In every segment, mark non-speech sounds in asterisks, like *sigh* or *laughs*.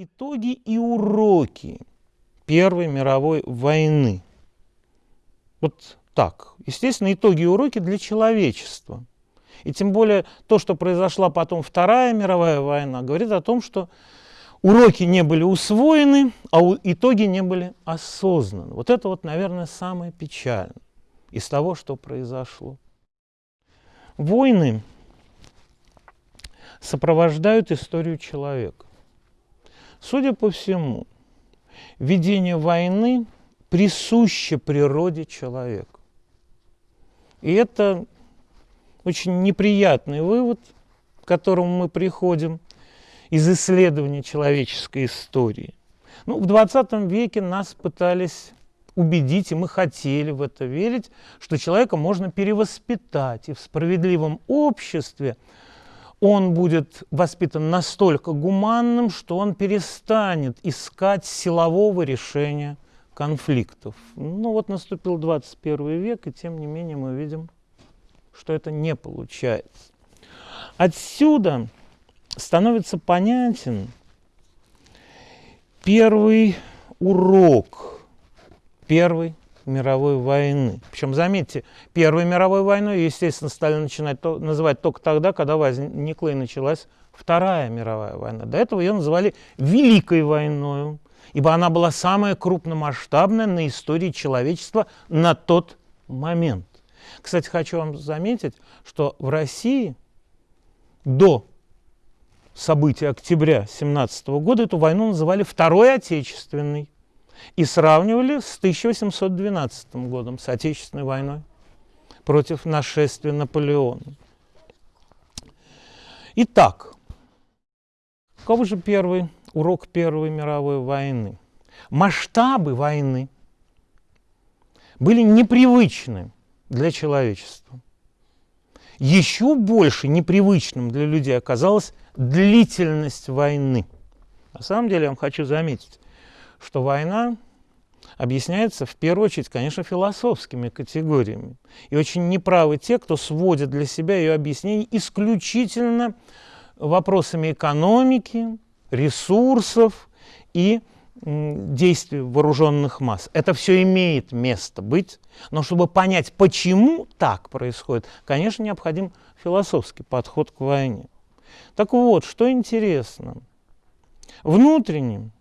Итоги и уроки Первой мировой войны. Вот так. Естественно, итоги и уроки для человечества. И тем более то, что произошла потом Вторая мировая война, говорит о том, что уроки не были усвоены, а итоги не были осознаны. Вот это вот, наверное, самое печальное из того, что произошло. Войны сопровождают историю человека. Судя по всему, ведение войны присуще природе человека. И это очень неприятный вывод, к которому мы приходим из исследования человеческой истории. Ну, в 20 веке нас пытались убедить, и мы хотели в это верить, что человека можно перевоспитать, и в справедливом обществе он будет воспитан настолько гуманным, что он перестанет искать силового решения конфликтов. Ну вот наступил 21 век, и тем не менее мы видим, что это не получается. Отсюда становится понятен первый урок Первой мировой войны. Причем, заметьте, Первой мировой войной, естественно, стали начинать то, называть только тогда, когда возникла и началась Вторая мировая война. До этого ее называли Великой войной, ибо она была самая крупномасштабная на истории человечества на тот момент. Кстати, хочу вам заметить, что в России до событий октября 17 года эту войну называли Второй Отечественной и сравнивали с 1812 годом, с Отечественной войной против нашествия Наполеона. Итак, каков же первый урок Первой мировой войны? Масштабы войны были непривычны для человечества. Еще больше непривычным для людей оказалась длительность войны. На самом деле я вам хочу заметить, что война объясняется в первую очередь, конечно, философскими категориями. И очень неправы те, кто сводит для себя ее объяснение исключительно вопросами экономики, ресурсов и действий вооруженных масс. Это все имеет место быть, но чтобы понять, почему так происходит, конечно, необходим философский подход к войне. Так вот, что интересно. Внутренним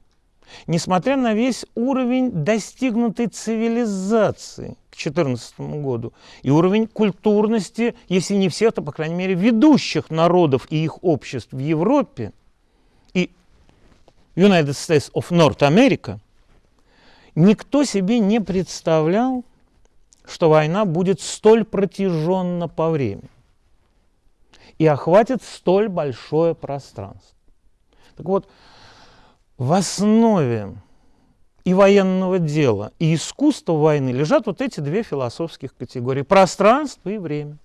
Несмотря на весь уровень достигнутой цивилизации к 2014 году и уровень культурности, если не всех, то, по крайней мере, ведущих народов и их обществ в Европе и United States of North America, никто себе не представлял, что война будет столь протяженна по времени и охватит столь большое пространство. Так вот, в основе и военного дела, и искусства войны лежат вот эти две философских категории – пространство и время.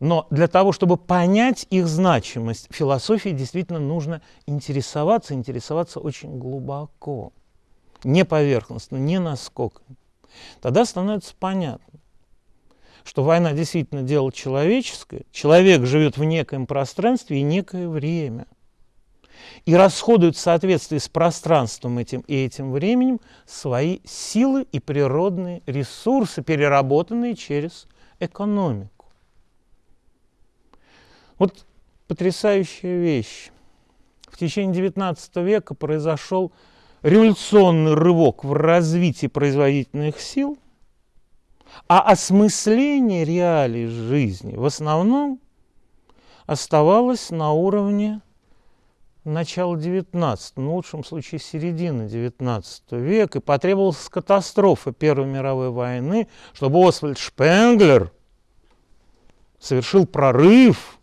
Но для того, чтобы понять их значимость, философии действительно нужно интересоваться, интересоваться очень глубоко, не поверхностно, не насколько. Тогда становится понятно, что война действительно дело человеческое, человек живет в некоем пространстве и некое время – и расходуют в соответствии с пространством этим и этим временем свои силы и природные ресурсы, переработанные через экономику. Вот потрясающая вещь. В течение XIX века произошел революционный рывок в развитии производительных сил, а осмысление реалий жизни в основном оставалось на уровне начала 19 ну, в лучшем случае середины 19 века, и потребовалась катастрофа Первой мировой войны, чтобы Освальд Шпенглер совершил прорыв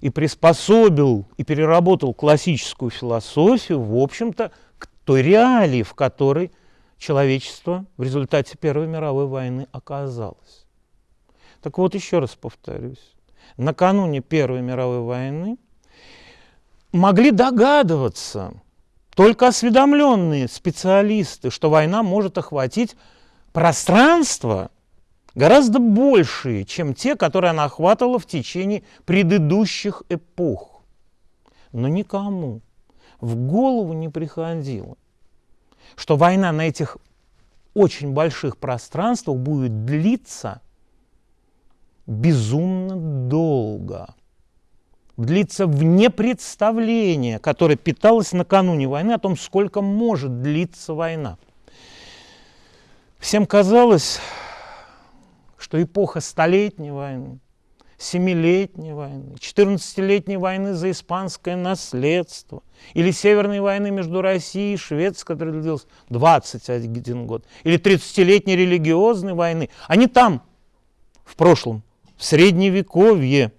и приспособил и переработал классическую философию, в общем-то, к той реалии, в которой человечество в результате Первой мировой войны оказалось. Так вот, еще раз повторюсь. Накануне Первой мировой войны могли догадываться только осведомленные специалисты, что война может охватить пространство гораздо большие, чем те, которые она охватывала в течение предыдущих эпох. Но никому в голову не приходило, что война на этих очень больших пространствах будет длиться безумно долго. Длиться вне представления, которое питалось накануне войны о том, сколько может длиться война. Всем казалось, что эпоха Столетней войны, Семилетней войны, 14-летней войны за испанское наследство, или Северной войны между Россией и Швецией, которая длилась 21 год, или 30-летней религиозной войны, они там, в прошлом, в Средневековье,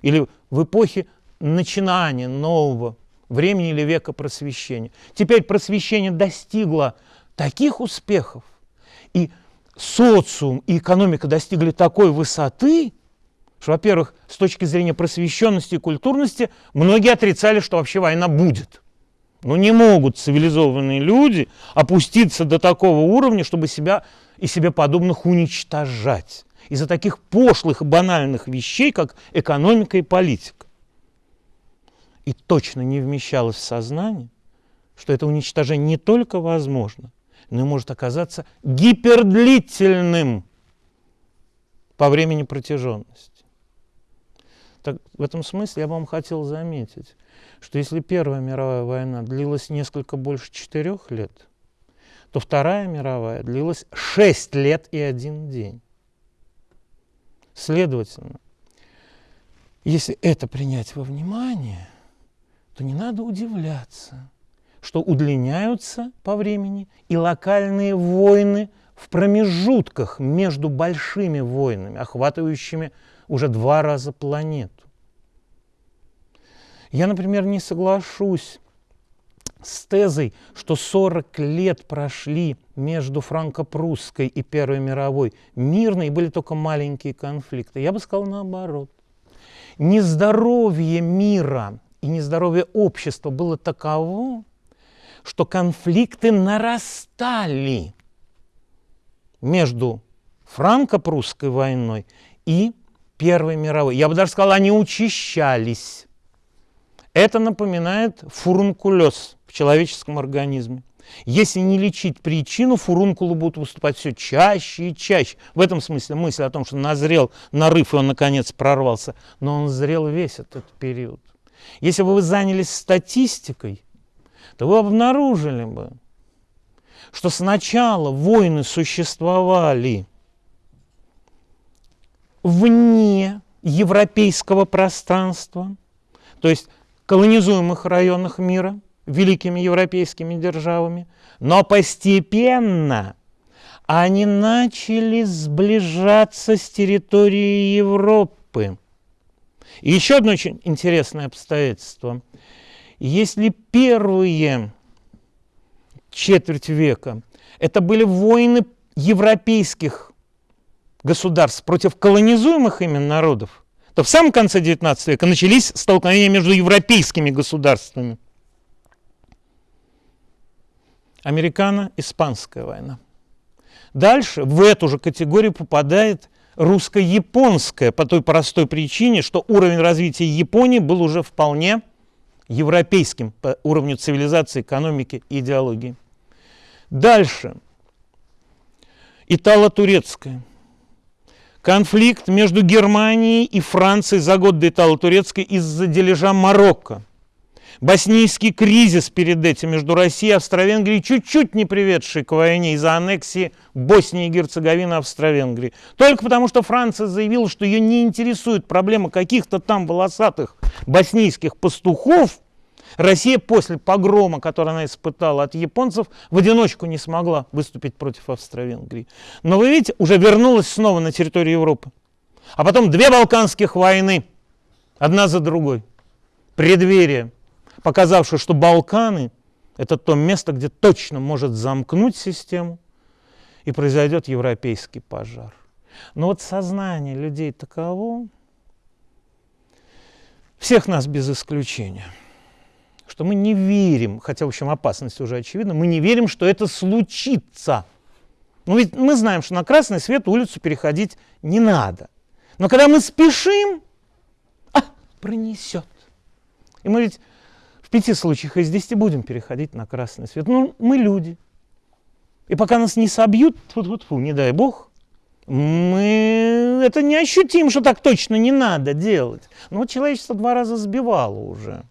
или в эпохе начинания нового времени или века просвещения. Теперь просвещение достигло таких успехов, и социум и экономика достигли такой высоты, что, во-первых, с точки зрения просвещенности и культурности, многие отрицали, что вообще война будет. Но не могут цивилизованные люди опуститься до такого уровня, чтобы себя и себе подобных уничтожать из-за таких пошлых и банальных вещей, как экономика и политика. И точно не вмещалось в сознание, что это уничтожение не только возможно, но и может оказаться гипердлительным по времени протяженности. Так, в этом смысле я вам хотел заметить, что если Первая мировая война длилась несколько больше четырех лет, то Вторая мировая длилась шесть лет и один день. Следовательно, если это принять во внимание, то не надо удивляться, что удлиняются по времени и локальные войны в промежутках между большими войнами, охватывающими уже два раза планету. Я, например, не соглашусь с тезой, что 40 лет прошли между франко-прусской и Первой мировой мирной, были только маленькие конфликты. Я бы сказал наоборот. Нездоровье мира и нездоровье общества было таково, что конфликты нарастали между франко-прусской войной и Первой мировой. Я бы даже сказал, они учащались. Это напоминает фурункулез человеческом организме. Если не лечить причину, фурункулы будут выступать все чаще и чаще. В этом смысле мысль о том, что назрел нарыв, и он наконец прорвался. Но он зрел весь этот период. Если бы вы занялись статистикой, то вы обнаружили бы, что сначала войны существовали вне европейского пространства, то есть колонизуемых районах мира великими европейскими державами, но постепенно они начали сближаться с территорией Европы. И еще одно очень интересное обстоятельство. Если первые четверть века это были войны европейских государств против колонизуемых ими народов, то в самом конце XIX века начались столкновения между европейскими государствами. Американо-испанская война. Дальше в эту же категорию попадает русско-японская по той простой причине, что уровень развития Японии был уже вполне европейским по уровню цивилизации, экономики и идеологии. Дальше. Итало-турецкая Конфликт между Германией и Францией за год до Итало-Турецкой из-за дележа Марокко. Боснийский кризис перед этим между Россией и Австро-Венгрией, чуть-чуть не приведший к войне из-за аннексии Боснии и Герцеговины Австро-Венгрии. Только потому, что Франция заявила, что ее не интересует проблема каких-то там волосатых боснийских пастухов, Россия после погрома, который она испытала от японцев, в одиночку не смогла выступить против Австро-Венгрии. Но вы видите, уже вернулась снова на территорию Европы. А потом две Балканских войны, одна за другой. Преддверие, показавшее, что Балканы – это то место, где точно может замкнуть систему, и произойдет европейский пожар. Но вот сознание людей таково, всех нас без исключения – что мы не верим, хотя, в общем, опасность уже очевидна, мы не верим, что это случится. Ну ведь мы знаем, что на красный свет улицу переходить не надо. Но когда мы спешим, а, пронесет. И мы ведь пяти случаях из десяти будем переходить на красный свет. Ну, мы люди. И пока нас не собьют, фу -фу -фу, не дай бог, мы это не ощутим, что так точно не надо делать. Но вот человечество два раза сбивало уже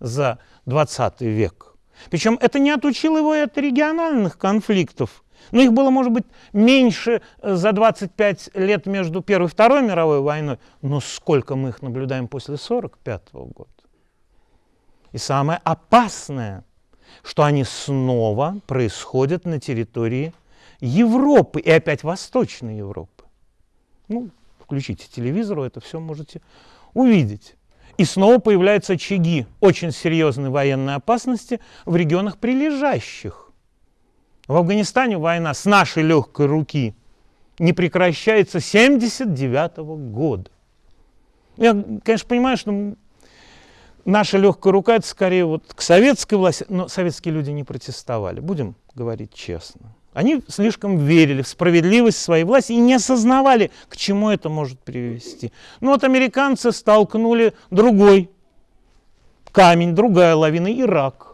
за 20 век. Причем это не отучило его и от региональных конфликтов. Но их было, может быть, меньше э, за 25 лет между Первой и Второй мировой войной. Но сколько мы их наблюдаем после 1945 года. И самое опасное, что они снова происходят на территории Европы, и опять Восточной Европы. Ну, включите телевизор, вы это все можете увидеть. И снова появляются очаги очень серьезной военной опасности в регионах прилежащих. В Афганистане война с нашей легкой руки не прекращается 79 -го года. Я, конечно, понимаю, что наша легкая рука это скорее вот к советской власти, но советские люди не протестовали, будем говорить честно. Они слишком верили в справедливость своей власти и не осознавали, к чему это может привести. Ну вот американцы столкнули другой камень, другая лавина, Ирак.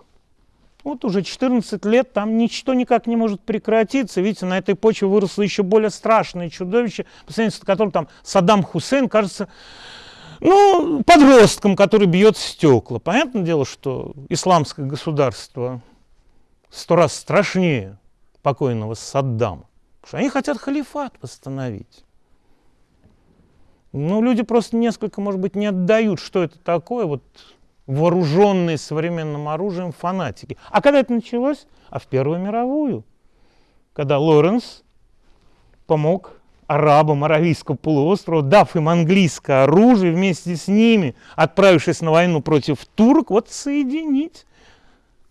Вот уже 14 лет там ничто никак не может прекратиться. Видите, на этой почве выросло еще более страшное чудовище, по сравнению с которым там Саддам Хусейн кажется ну, подростком, который бьет стекла. Понятное дело, что исламское государство сто раз страшнее покойного Саддама. Потому что они хотят халифат восстановить. Ну, люди просто несколько, может быть, не отдают, что это такое, вот вооруженные современным оружием фанатики. А когда это началось? А в Первую мировую, когда Лоренс помог арабам Аравийского полуострова, дав им английское оружие, вместе с ними, отправившись на войну против турок, вот соединить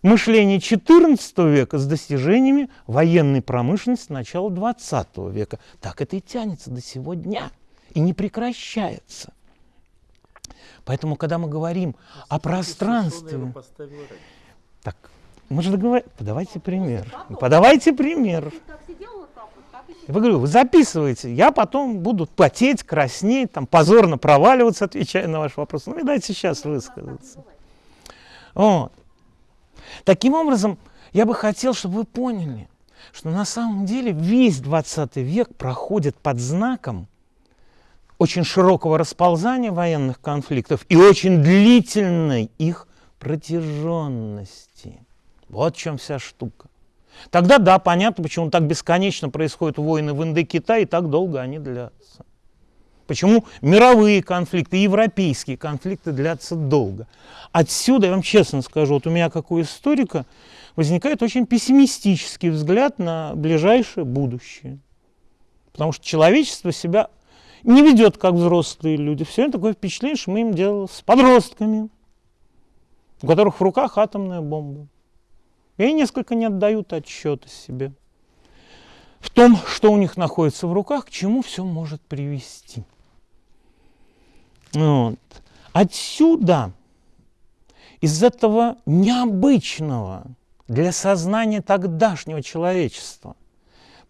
мышление XIV века с достижениями военной промышленности начала XX века. Так это и тянется до сего дня и не прекращается. Поэтому, когда мы говорим о пространстве... Так, мы же договорились. Подавайте пример. Подавайте пример. Я говорю, вы записываете, я потом буду потеть, краснеть, там, позорно проваливаться, отвечая на ваш вопрос. Ну, и дайте сейчас высказаться. Вот. Таким образом, я бы хотел, чтобы вы поняли, что на самом деле весь 20 век проходит под знаком очень широкого расползания военных конфликтов и очень длительной их протяженности. Вот в чем вся штука. Тогда да, понятно, почему так бесконечно происходят войны в Индокитае и так долго они длятся. Почему мировые конфликты, европейские конфликты длятся долго. Отсюда, я вам честно скажу, вот у меня как у историка возникает очень пессимистический взгляд на ближайшее будущее. Потому что человечество себя не ведет как взрослые люди. Все время такое впечатление, что мы им дело с подростками, у которых в руках атомная бомба. И они несколько не отдают отчета себе в том, что у них находится в руках, к чему все может привести. Вот. Отсюда, из этого необычного для сознания тогдашнего человечества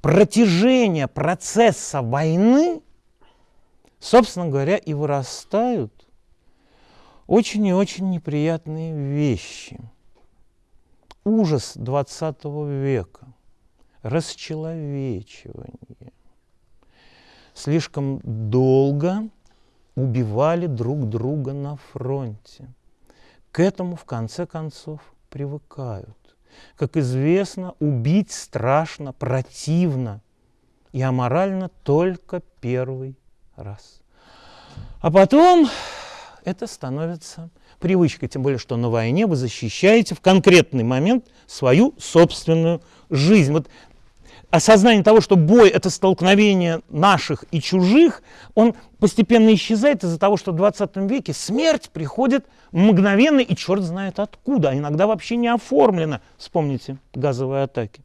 протяжения процесса войны, собственно говоря, и вырастают очень и очень неприятные вещи. Ужас 20 века, расчеловечивание. Слишком долго убивали друг друга на фронте. К этому, в конце концов, привыкают. Как известно, убить страшно, противно и аморально только первый раз. А потом это становится привычкой, тем более, что на войне вы защищаете в конкретный момент свою собственную жизнь. Вот осознание того, что бой – это столкновение наших и чужих, он постепенно исчезает из-за того, что в 20 веке смерть приходит мгновенно и черт знает откуда, а иногда вообще не оформлена. Вспомните газовые атаки.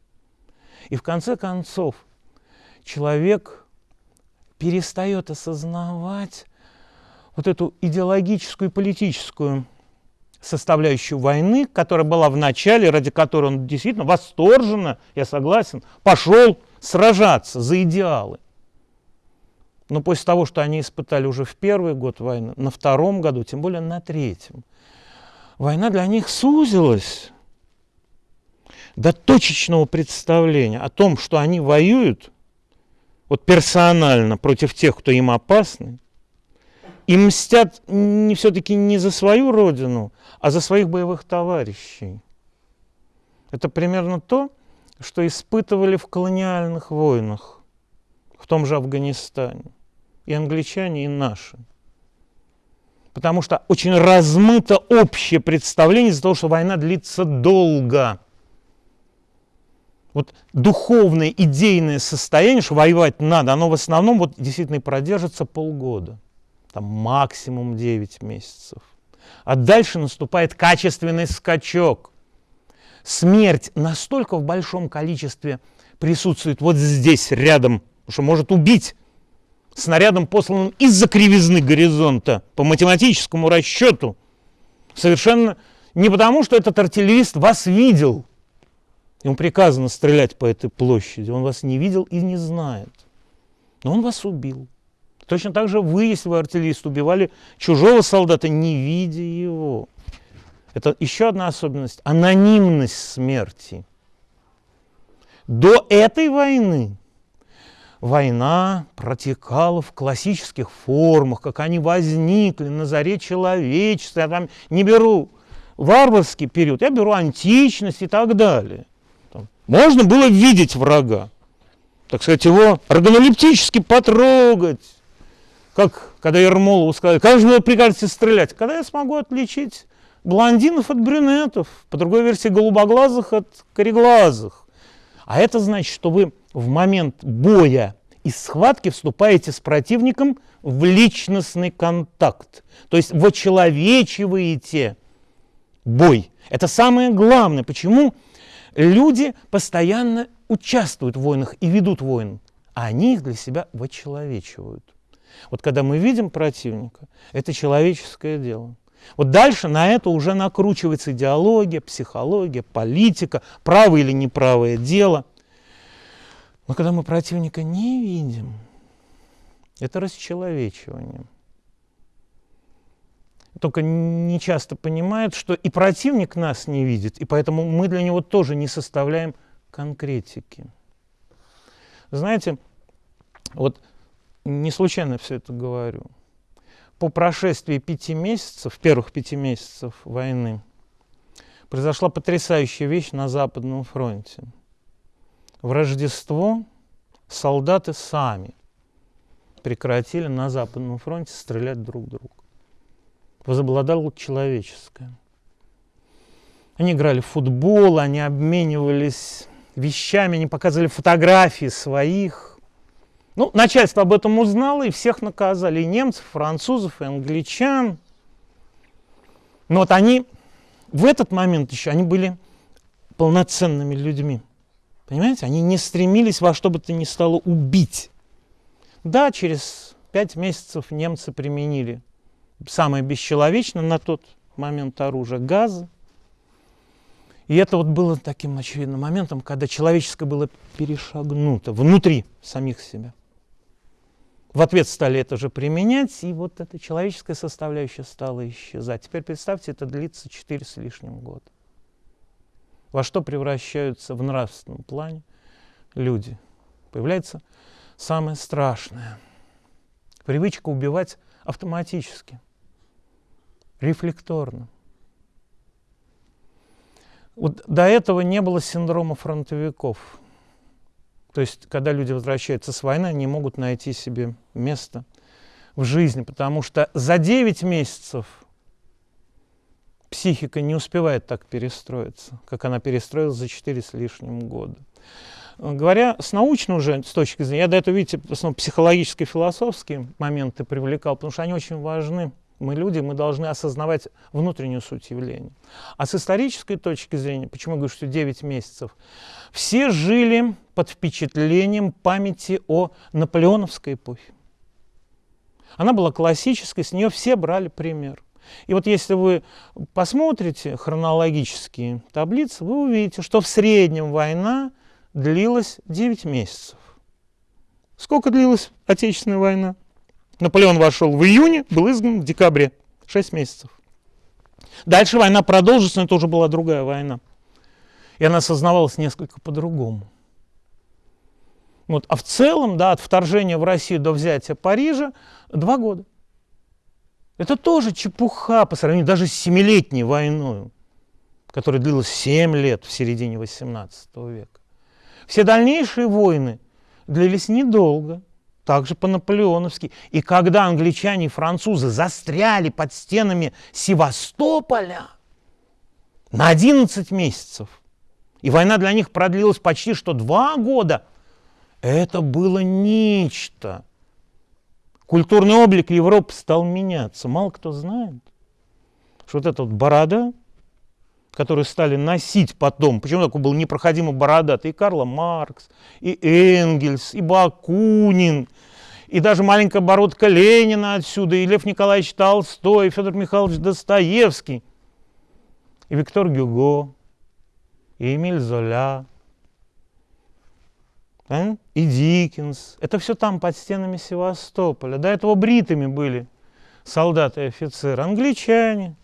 И в конце концов человек перестает осознавать вот эту идеологическую и политическую составляющую войны, которая была в начале, ради которой он действительно восторженно, я согласен, пошел сражаться за идеалы. Но после того, что они испытали уже в первый год войны, на втором году, тем более на третьем, война для них сузилась до точечного представления о том, что они воюют вот персонально против тех, кто им опасны, и мстят все-таки не за свою родину, а за своих боевых товарищей. Это примерно то, что испытывали в колониальных войнах, в том же Афганистане, и англичане, и наши. Потому что очень размыто общее представление из-за того, что война длится долго. Вот духовное, идейное состояние, что воевать надо, оно в основном вот действительно продержится полгода. Там максимум 9 месяцев. А дальше наступает качественный скачок. Смерть настолько в большом количестве присутствует вот здесь, рядом, что может убить снарядом, посланным из-за кривизны горизонта по математическому расчету. Совершенно не потому, что этот артиллерист вас видел. Ему приказано стрелять по этой площади. Он вас не видел и не знает. Но он вас убил. Точно так же вы, если вы артиллерист, убивали чужого солдата, не видя его. Это еще одна особенность – анонимность смерти. До этой войны война протекала в классических формах, как они возникли на заре человечества. Я там не беру варварский период, я беру античность и так далее. Там можно было видеть врага, так сказать, его органолептически потрогать, как когда Ермолову сказали, как же вы прикажете стрелять? Когда я смогу отличить блондинов от брюнетов, по другой версии голубоглазых от кореглазых. А это значит, что вы в момент боя и схватки вступаете с противником в личностный контакт. То есть вы человечиваете бой. Это самое главное. Почему люди постоянно участвуют в войнах и ведут войны, а они их для себя вочеловечивают. Вот когда мы видим противника, это человеческое дело. Вот дальше на это уже накручивается идеология, психология, политика, правое или неправое дело. Но когда мы противника не видим, это расчеловечивание. Только не часто понимают, что и противник нас не видит, и поэтому мы для него тоже не составляем конкретики. Знаете, вот не случайно все это говорю. По прошествии пяти месяцев, первых пяти месяцев войны, произошла потрясающая вещь на Западном фронте. В Рождество солдаты сами прекратили на Западном фронте стрелять друг друга. Возобладало человеческое. Они играли в футбол, они обменивались вещами, они показывали фотографии своих ну, начальство об этом узнало и всех наказали, и немцев, и французов, и англичан. Но вот они в этот момент еще, они были полноценными людьми. Понимаете, они не стремились во что бы то ни стало убить. Да, через пять месяцев немцы применили самое бесчеловечное на тот момент оружие – газы. И это вот было таким очевидным моментом, когда человеческое было перешагнуто внутри самих себя в ответ стали это же применять, и вот эта человеческая составляющая стала исчезать. Теперь представьте, это длится 4 с лишним года. Во что превращаются в нравственном плане люди? Появляется самое страшное. Привычка убивать автоматически, рефлекторно. Вот до этого не было синдрома фронтовиков. То есть, когда люди возвращаются с войны, они могут найти себе место в жизни, потому что за 9 месяцев психика не успевает так перестроиться, как она перестроилась за 4 с лишним года. Говоря с научной уже с точки зрения, я до этого, видите, в основном психологические, философские моменты привлекал, потому что они очень важны мы люди, мы должны осознавать внутреннюю суть явления. А с исторической точки зрения, почему я говорю, что 9 месяцев, все жили под впечатлением памяти о наполеоновской эпохе. Она была классической, с нее все брали пример. И вот если вы посмотрите хронологические таблицы, вы увидите, что в среднем война длилась 9 месяцев. Сколько длилась Отечественная война? Наполеон вошел в июне, был изгнан в декабре. Шесть месяцев. Дальше война продолжится, но это уже была другая война. И она осознавалась несколько по-другому. Вот. А в целом, да, от вторжения в Россию до взятия Парижа два года. Это тоже чепуха по сравнению даже с семилетней войной, которая длилась семь лет в середине XVIII века. Все дальнейшие войны длились недолго, также по-наполеоновски. И когда англичане и французы застряли под стенами Севастополя на 11 месяцев, и война для них продлилась почти что два года, это было нечто – культурный облик Европы стал меняться. Мало кто знает, что вот эта вот борода, которую стали носить потом, почему такой был непроходимо бородатый, и Карл Маркс, и Энгельс, и Бакунин, и даже маленькая бородка Ленина отсюда, и Лев Николаевич Толстой, и Федор Михайлович Достоевский, и Виктор Гюго, и Эмиль Золя, а? и Диккенс. Это все там, под стенами Севастополя. До этого бритыми были солдаты и офицеры. Англичане,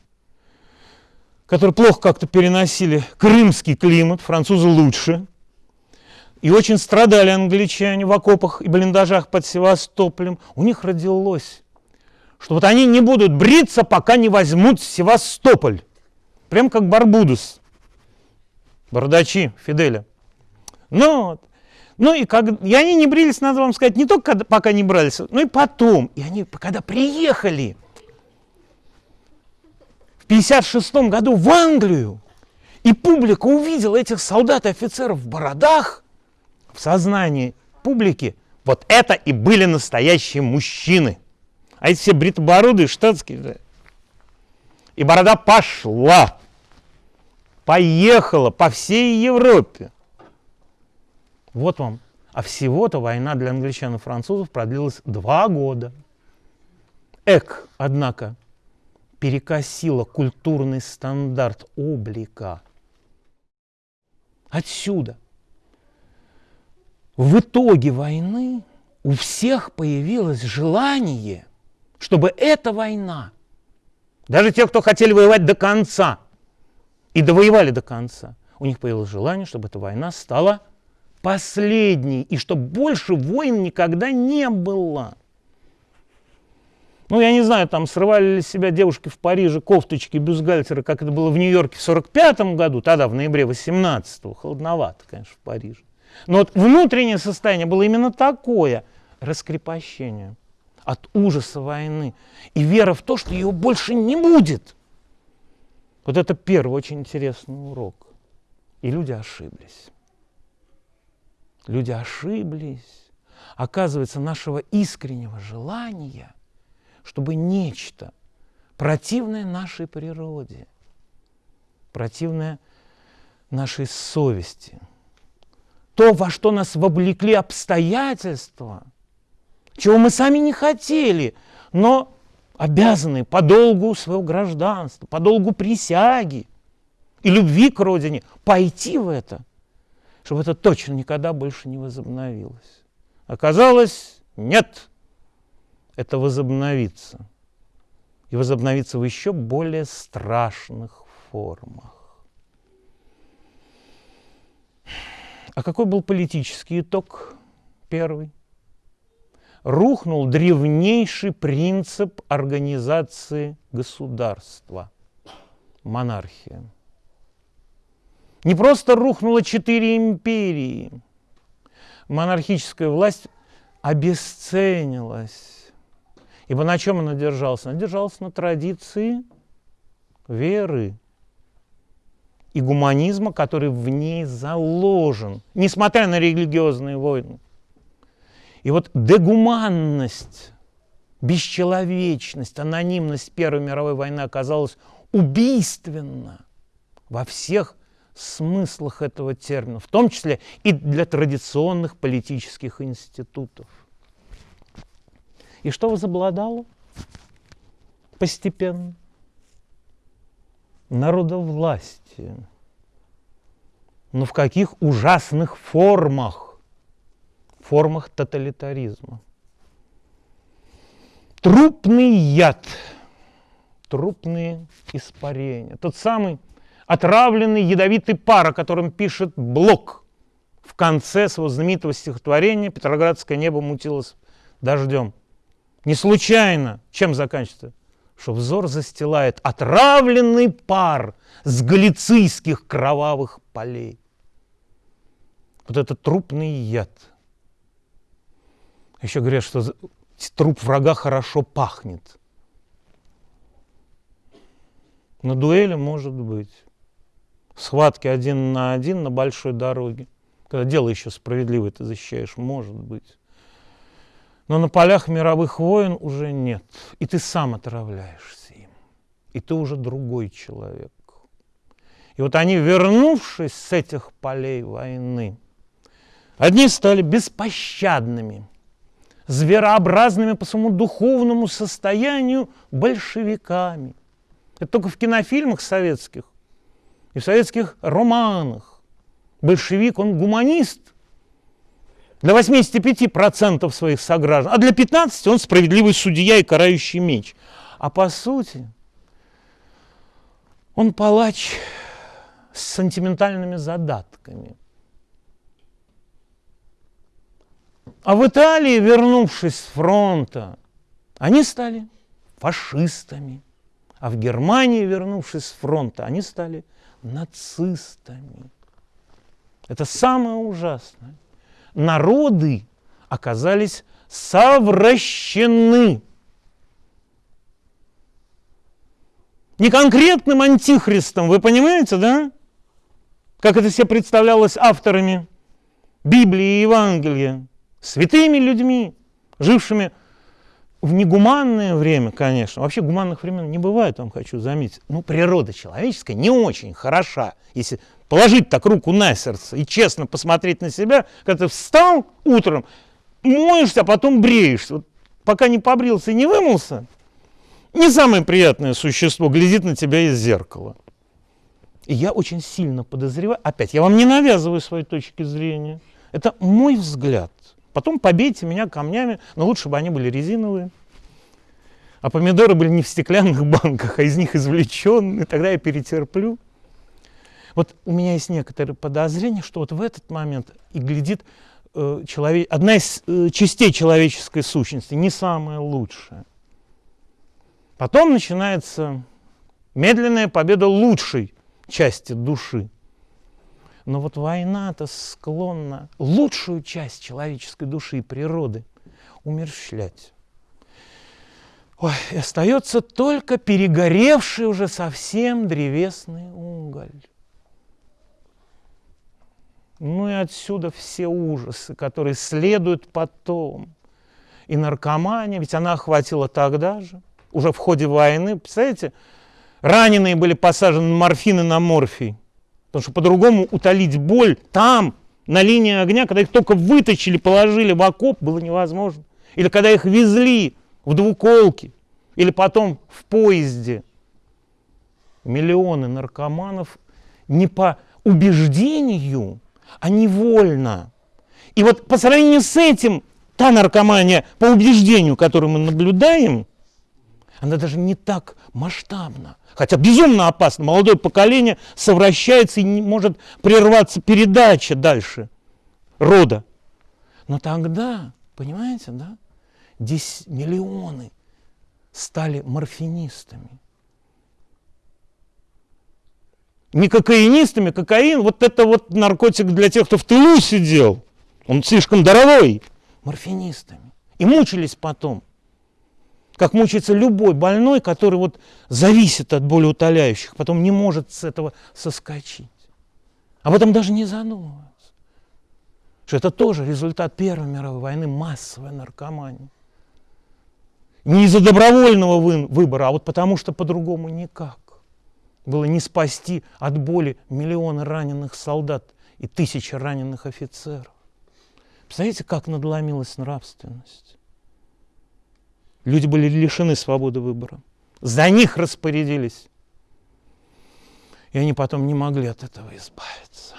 которые плохо как-то переносили крымский климат, французы лучше. И очень страдали англичане в окопах и блиндажах под Севастополем. У них родилось, что вот они не будут бриться, пока не возьмут Севастополь. Прям как Барбудус. Бородачи Фиделя. Ну вот. Ну и, как, и они не брились, надо вам сказать, не только когда, пока не брались, но и потом. И они, когда приехали в 56 году в Англию, и публика увидела этих солдат и офицеров в бородах, в сознании публики, вот это и были настоящие мужчины. А эти все бритобородые, штатские. И борода пошла, поехала по всей Европе. Вот вам. А всего-то война для англичан и французов продлилась два года. Эк, однако, перекосила культурный стандарт облика. Отсюда. В итоге войны у всех появилось желание, чтобы эта война, даже те, кто хотели воевать до конца и довоевали до конца, у них появилось желание, чтобы эта война стала последний, и что больше войн никогда не было. Ну, я не знаю, там срывали ли себя девушки в Париже кофточки, бюстгальтеры, как это было в Нью-Йорке в 45 году, тогда в ноябре 18-го, холодновато, конечно, в Париже. Но вот внутреннее состояние было именно такое, раскрепощение от ужаса войны и вера в то, что ее больше не будет. Вот это первый очень интересный урок. И люди ошиблись. Люди ошиблись. Оказывается, нашего искреннего желания, чтобы нечто противное нашей природе, противное нашей совести, то, во что нас вовлекли обстоятельства, чего мы сами не хотели, но обязаны по долгу своего гражданства, по долгу присяги и любви к родине пойти в это – чтобы это точно никогда больше не возобновилось. Оказалось, нет, это возобновится. И возобновится в еще более страшных формах. А какой был политический итог первый? Рухнул древнейший принцип организации государства – монархия. Не просто рухнуло четыре империи. Монархическая власть обесценилась. Ибо на чем она держалась? Она держалась на традиции веры и гуманизма, который в ней заложен, несмотря на религиозные войны. И вот дегуманность, бесчеловечность, анонимность Первой мировой войны оказалась убийственна во всех смыслах этого термина, в том числе и для традиционных политических институтов. И что возобладало постепенно? Народовластие. Но в каких ужасных формах? Формах тоталитаризма. Трупный яд, трупные испарения. Тот самый отравленный ядовитый пар, о котором пишет Блок в конце своего знаменитого стихотворения «Петроградское небо мутилось дождем». Не случайно. Чем заканчивается? Что взор застилает отравленный пар с галицийских кровавых полей. Вот это трупный яд. Еще говорят, что труп врага хорошо пахнет. На дуэли может быть. Схватки один на один на большой дороге. Когда дело еще справедливое ты защищаешь, может быть. Но на полях мировых войн уже нет. И ты сам отравляешься им. И ты уже другой человек. И вот они, вернувшись с этих полей войны, одни стали беспощадными, зверообразными по своему духовному состоянию большевиками. Это только в кинофильмах советских и в советских романах. Большевик, он гуманист – для 85% своих сограждан, а для 15% он справедливый судья и карающий меч. А по сути, он палач с сентиментальными задатками. А в Италии, вернувшись с фронта, они стали фашистами. А в Германии, вернувшись с фронта, они стали нацистами. Это самое ужасное народы оказались совращены. Не конкретным антихристом, вы понимаете, да? Как это себе представлялось авторами Библии и Евангелия. Святыми людьми, жившими в негуманное время, конечно. Вообще гуманных времен не бывает, вам хочу заметить. Ну, природа человеческая не очень хороша, если положить так руку на сердце и честно посмотреть на себя, когда ты встал утром, моешься, а потом бреешься. Вот пока не побрился и не вымылся, не самое приятное существо глядит на тебя из зеркала. И я очень сильно подозреваю, опять, я вам не навязываю своей точки зрения, это мой взгляд. Потом побейте меня камнями, но лучше бы они были резиновые. А помидоры были не в стеклянных *laughs* банках, а из них извлеченные, тогда я перетерплю. Вот у меня есть некоторые подозрения, что вот в этот момент и глядит э, человек, одна из э, частей человеческой сущности, не самая лучшая. Потом начинается медленная победа лучшей части души. Но вот война-то склонна лучшую часть человеческой души и природы умерщвлять. Ой, остается только перегоревший уже совсем древесный уголь. Ну и отсюда все ужасы, которые следуют потом. И наркомания, ведь она охватила тогда же, уже в ходе войны. Представляете, раненые были посажены на морфин на морфий. Потому что по-другому утолить боль там, на линии огня, когда их только вытащили, положили в окоп, было невозможно. Или когда их везли в двуколке, или потом в поезде. Миллионы наркоманов не по убеждению, а невольно. И вот по сравнению с этим, та наркомания по убеждению, которую мы наблюдаем, она даже не так масштабна. Хотя безумно опасно. Молодое поколение совращается и не может прерваться передача дальше рода. Но тогда, понимаете, да, 10 миллионы стали морфинистами не кокаинистами, кокаин, вот это вот наркотик для тех, кто в тылу сидел. Он слишком дорогой. Морфинистами. И мучились потом. Как мучается любой больной, который вот зависит от болеутоляющих, потом не может с этого соскочить. Об этом даже не задумываются. Что это тоже результат Первой мировой войны, массовая наркомания. Не из-за добровольного выбора, а вот потому что по-другому никак было не спасти от боли миллионы раненых солдат и тысячи раненых офицеров. Представляете, как надломилась нравственность? Люди были лишены свободы выбора. За них распорядились. И они потом не могли от этого избавиться.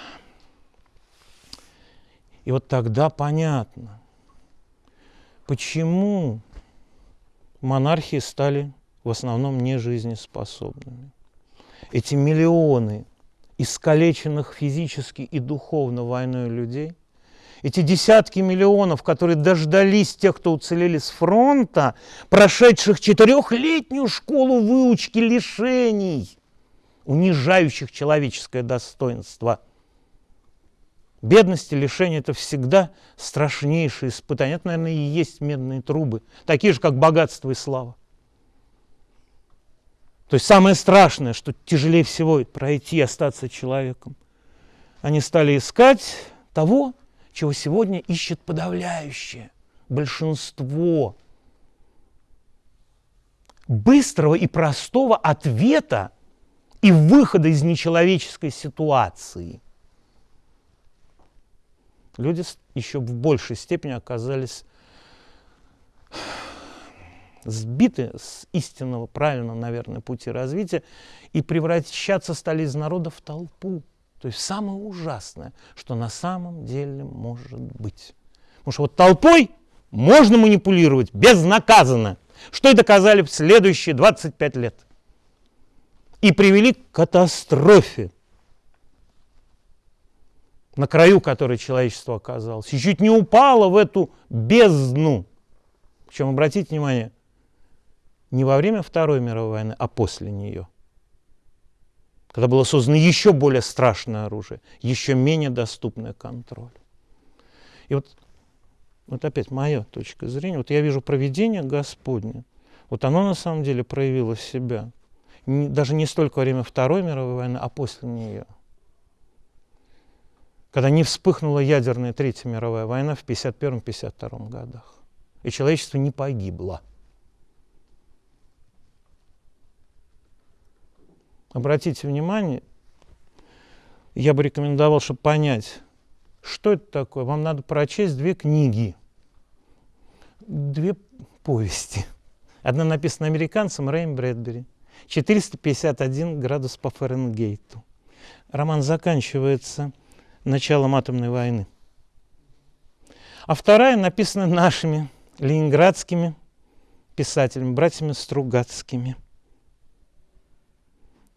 И вот тогда понятно, почему монархии стали в основном не жизнеспособными. Эти миллионы искалеченных физически и духовно войной людей, эти десятки миллионов, которые дождались тех, кто уцелели с фронта, прошедших четырехлетнюю школу выучки лишений, унижающих человеческое достоинство. Бедность и лишение – это всегда страшнейшие испытания. Это, наверное, и есть медные трубы, такие же, как богатство и слава. То есть самое страшное, что тяжелее всего пройти, остаться человеком. Они стали искать того, чего сегодня ищет подавляющее большинство. Быстрого и простого ответа и выхода из нечеловеческой ситуации. Люди еще в большей степени оказались сбиты с истинного, правильного, наверное, пути развития и превращаться стали из народа в толпу. То есть самое ужасное, что на самом деле может быть. Потому что вот толпой можно манипулировать безнаказанно, что и доказали в следующие 25 лет. И привели к катастрофе, на краю которой человечество оказалось, и чуть не упало в эту бездну. Причем, обратите внимание, не во время Второй мировой войны, а после нее. Когда было создано еще более страшное оружие, еще менее доступное контролю. И вот, вот опять моя точка зрения, вот я вижу проведение Господне, вот оно на самом деле проявило себя. Не, даже не столько во время Второй мировой войны, а после нее. Когда не вспыхнула ядерная Третья мировая война в 1951-1952 годах. И человечество не погибло. Обратите внимание, я бы рекомендовал, чтобы понять, что это такое. Вам надо прочесть две книги, две повести. Одна написана американцем Рэем Брэдбери. 451 градус по Фаренгейту. Роман заканчивается началом атомной войны. А вторая написана нашими ленинградскими писателями, братьями Стругацкими –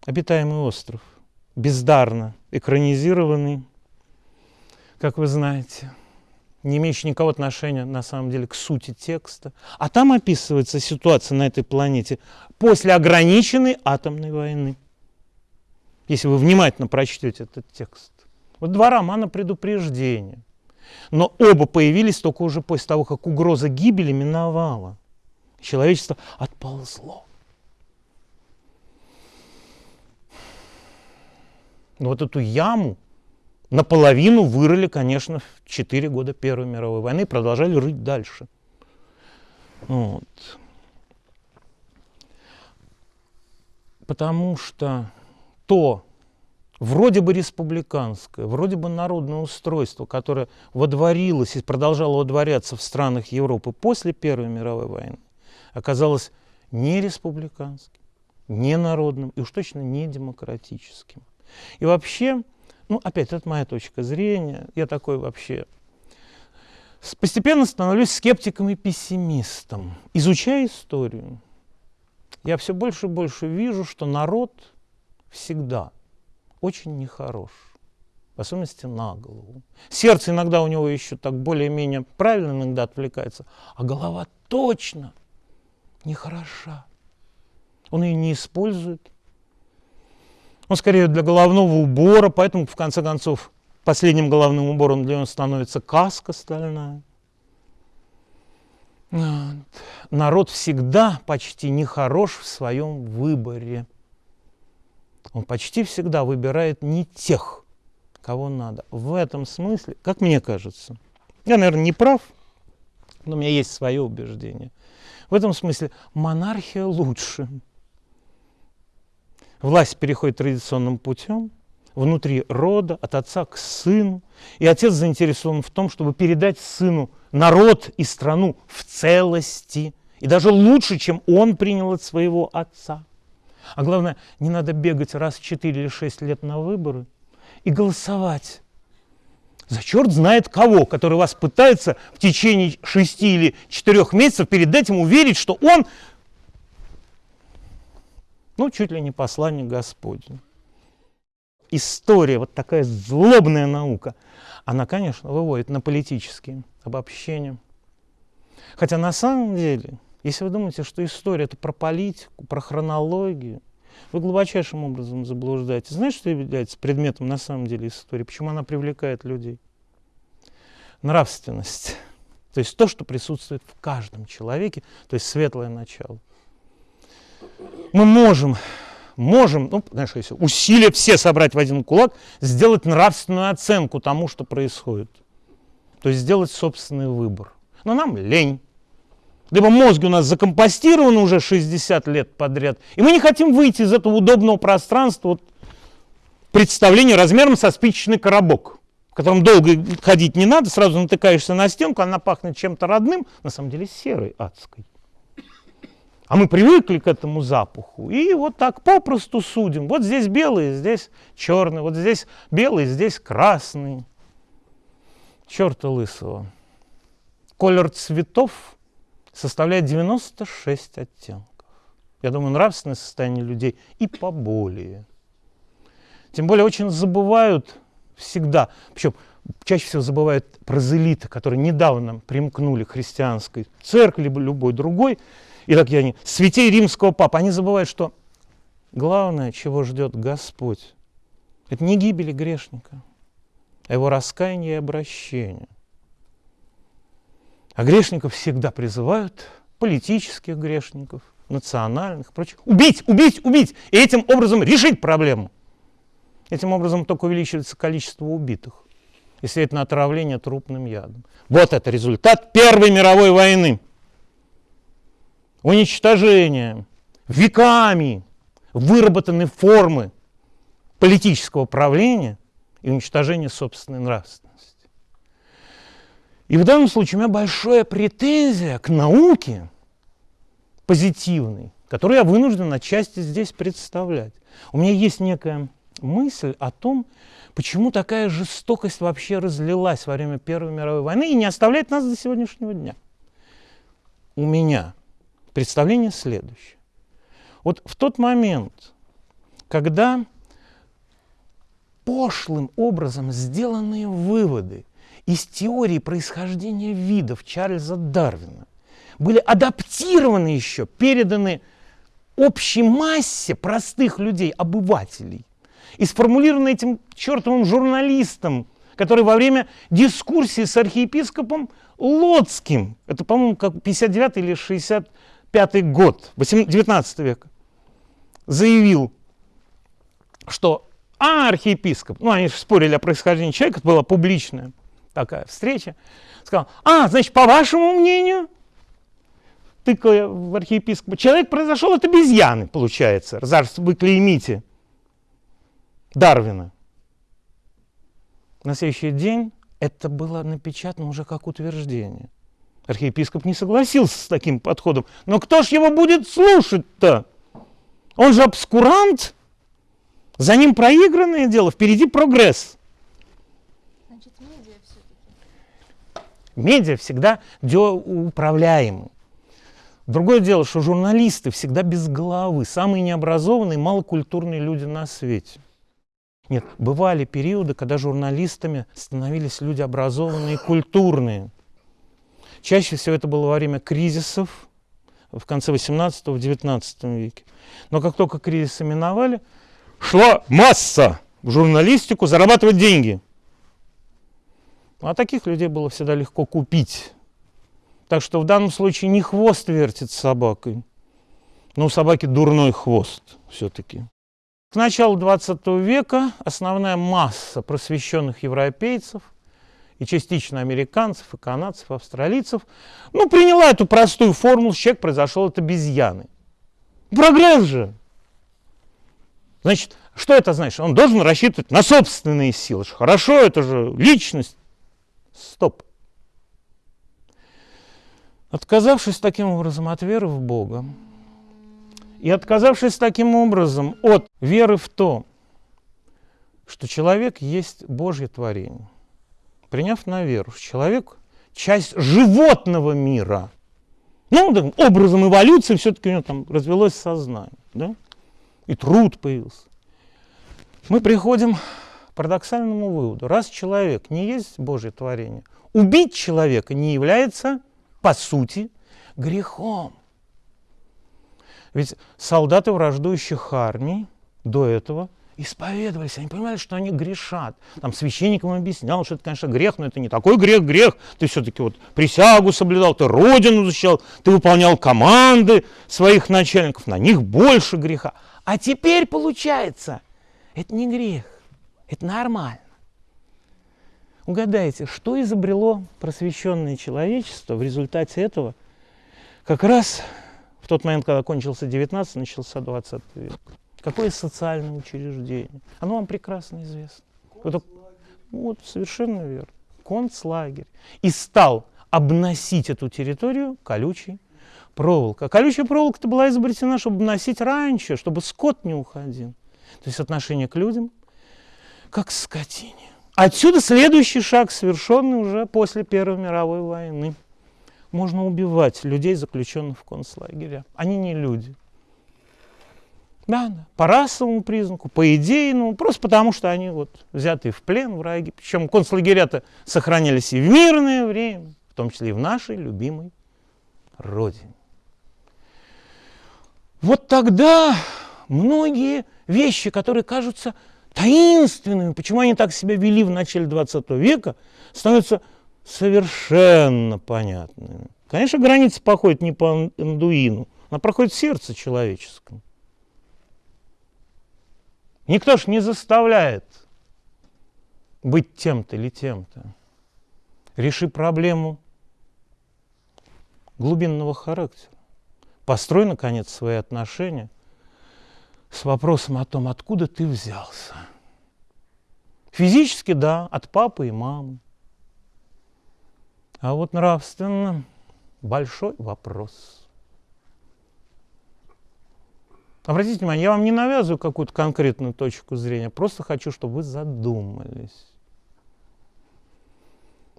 обитаемый остров, бездарно экранизированный, как вы знаете, не имеющий никакого отношения на самом деле к сути текста. А там описывается ситуация на этой планете после ограниченной атомной войны. Если вы внимательно прочтете этот текст. Вот два романа предупреждения. Но оба появились только уже после того, как угроза гибели миновала. Человечество отползло. Но вот эту яму наполовину вырыли, конечно, в 4 года Первой мировой войны и продолжали рыть дальше. Вот. Потому что то вроде бы республиканское, вроде бы народное устройство, которое водворилось и продолжало водворяться в странах Европы после Первой мировой войны, оказалось не республиканским, не народным и уж точно не демократическим. И вообще, ну, опять, это моя точка зрения, я такой вообще постепенно становлюсь скептиком и пессимистом. Изучая историю, я все больше и больше вижу, что народ всегда очень нехорош, в особенности на голову. Сердце иногда у него еще так более-менее правильно иногда отвлекается, а голова точно нехороша. Он ее не использует, он скорее для головного убора, поэтому в конце концов последним головным убором для него становится каска стальная. Народ всегда почти нехорош в своем выборе. Он почти всегда выбирает не тех, кого надо. В этом смысле, как мне кажется, я, наверное, не прав, но у меня есть свое убеждение. В этом смысле монархия лучше власть переходит традиционным путем, внутри рода, от отца к сыну. И отец заинтересован в том, чтобы передать сыну народ и страну в целости. И даже лучше, чем он принял от своего отца. А главное, не надо бегать раз в 4 или 6 лет на выборы и голосовать за черт знает кого, который вас пытается в течение 6 или 4 месяцев перед этим уверить, что он ну, чуть ли не посланник Господень. История, вот такая злобная наука, она, конечно, выводит на политические обобщения. Хотя на самом деле, если вы думаете, что история это про политику, про хронологию, вы глубочайшим образом заблуждаетесь. Знаете, что является предметом на самом деле истории? Почему она привлекает людей? Нравственность. То есть то, что присутствует в каждом человеке, то есть светлое начало. Мы можем, можем, ну, знаешь, если усилия все собрать в один кулак, сделать нравственную оценку тому, что происходит. То есть сделать собственный выбор. Но нам лень. Либо мозги у нас закомпостированы уже 60 лет подряд, и мы не хотим выйти из этого удобного пространства вот, представления размером со спичечный коробок в котором долго ходить не надо, сразу натыкаешься на стенку, она пахнет чем-то родным, на самом деле серой адской. А мы привыкли к этому запаху, и вот так попросту судим. Вот здесь белый, здесь черный, вот здесь белый, здесь красный. Черта лысого. Колер цветов составляет 96 оттенков. Я думаю, нравственное состояние людей и поболее. Тем более очень забывают всегда. Причем чаще всего забывают прозелиты, которые недавно примкнули к христианской церкви, любой другой. И так я они, святей римского папа, они забывают, что главное, чего ждет Господь, это не гибели грешника, а его раскаяние и обращение. А грешников всегда призывают, политических грешников, национальных, прочих, убить, убить, убить, и этим образом решить проблему. Этим образом только увеличивается количество убитых, если это на отравление трупным ядом. Вот это результат Первой мировой войны. Уничтожение веками выработанной формы политического правления и уничтожение собственной нравственности. И в данном случае у меня большая претензия к науке позитивной, которую я вынужден отчасти здесь представлять. У меня есть некая мысль о том, почему такая жестокость вообще разлилась во время Первой мировой войны и не оставляет нас до сегодняшнего дня. У меня представление следующее. Вот в тот момент, когда пошлым образом сделанные выводы из теории происхождения видов Чарльза Дарвина были адаптированы еще, переданы общей массе простых людей, обывателей, и сформулировано этим чертовым журналистом, который во время дискуссии с архиепископом Лоцким, это, по-моему, как 59 или 65 год, 19 века, заявил, что а, архиепископ, ну, они спорили о происхождении человека, это была публичная такая встреча, сказал, а, значит, по вашему мнению, тыкая в архиепископа, человек произошел от обезьяны, получается, раз вы клеймите Дарвина. На следующий день это было напечатано уже как утверждение. Архиепископ не согласился с таким подходом. Но кто ж его будет слушать-то? Он же обскурант. За ним проигранное дело, впереди прогресс. Значит, медиа все-таки. Медиа всегда управляемы. Другое дело, что журналисты всегда без головы, самые необразованные, малокультурные люди на свете. Нет, бывали периоды, когда журналистами становились люди образованные, культурные. Чаще всего это было во время кризисов в конце 18-19 веке. Но как только кризисы миновали, шла масса в журналистику зарабатывать деньги. А таких людей было всегда легко купить. Так что в данном случае не хвост вертит собакой, но у собаки дурной хвост все-таки. К началу 20 века основная масса просвещенных европейцев и частично американцев, и канадцев, и австралийцев, ну, приняла эту простую формулу, человек произошел от обезьяны. Прогресс же! Значит, что это значит? Он должен рассчитывать на собственные силы. Хорошо, это же личность. Стоп. Отказавшись таким образом от веры в Бога, и отказавшись таким образом от веры в то, что человек есть Божье творение, приняв на веру, человек – часть животного мира, ну, образом эволюции все-таки у него там развелось сознание, да? и труд появился. Мы приходим к парадоксальному выводу. Раз человек не есть Божье творение, убить человека не является, по сути, грехом. Ведь солдаты враждующих армий до этого исповедовались, они понимали, что они грешат. Там священник им объяснял, что это, конечно, грех, но это не такой грех, грех. Ты все-таки вот присягу соблюдал, ты родину защищал, ты выполнял команды своих начальников, на них больше греха. А теперь получается, это не грех, это нормально. Угадайте, что изобрело просвещенное человечество в результате этого? Как раз в тот момент, когда кончился 19, начался 20 век. Какое социальное учреждение? Оно вам прекрасно известно. Вот, вот, совершенно верно. Концлагерь. И стал обносить эту территорию колючей проволокой. А колючая проволока-то была изобретена, чтобы обносить раньше, чтобы скот не уходил. То есть отношение к людям как к скотине. Отсюда следующий шаг, совершенный уже после Первой мировой войны можно убивать людей, заключенных в концлагере. Они не люди. Да, по расовому признаку, по идейному, просто потому что они вот взяты в плен враги. Причем концлагеря-то сохранялись и в мирное время, в том числе и в нашей любимой родине. Вот тогда многие вещи, которые кажутся таинственными, почему они так себя вели в начале 20 века, становятся совершенно понятными. Конечно, граница походит не по Андуину, она проходит в сердце человеческом. Никто ж не заставляет быть тем-то или тем-то. Реши проблему глубинного характера. Построй, наконец, свои отношения с вопросом о том, откуда ты взялся. Физически, да, от папы и мамы. А вот нравственно большой вопрос. Обратите внимание, я вам не навязываю какую-то конкретную точку зрения, просто хочу, чтобы вы задумались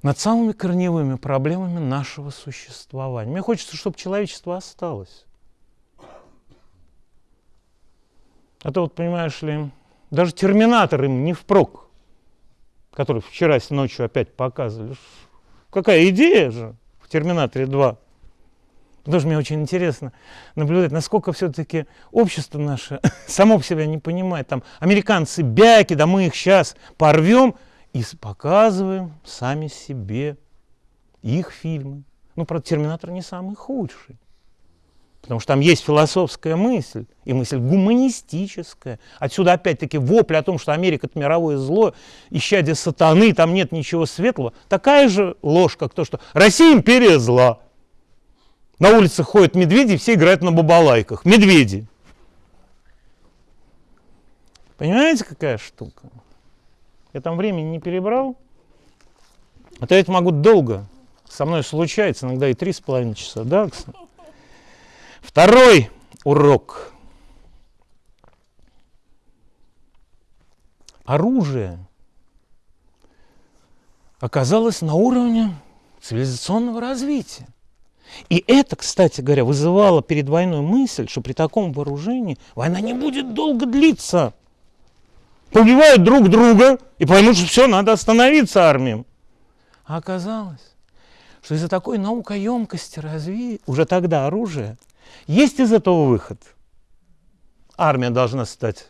над самыми корневыми проблемами нашего существования. Мне хочется, чтобы человечество осталось. А то вот, понимаешь ли, даже терминатор им не впрок, который вчера ночью опять показывали. Какая идея же в «Терминаторе 2». Что мне очень интересно наблюдать, насколько все-таки общество наше *laughs* само по не понимает. Там американцы бяки, да мы их сейчас порвем и показываем сами себе их фильмы. Ну, правда, «Терминатор» не самый худший. Потому что там есть философская мысль, и мысль гуманистическая. Отсюда опять-таки вопль о том, что Америка – это мировое зло, исчадие сатаны, там нет ничего светлого. Такая же ложь, как то, что Россия – империя зла. На улицах ходят медведи, все играют на бабалайках. Медведи. Понимаете, какая штука? Я там времени не перебрал. А то я это могу долго. Со мной случается, иногда и три с половиной часа, да? Второй урок. Оружие оказалось на уровне цивилизационного развития. И это, кстати говоря, вызывало перед войной мысль, что при таком вооружении война не будет долго длиться. Побивают друг друга и поймут, что все, надо остановиться армиям. А оказалось, что из-за такой наукоемкости развития уже тогда оружие – есть из этого выход? Армия должна стать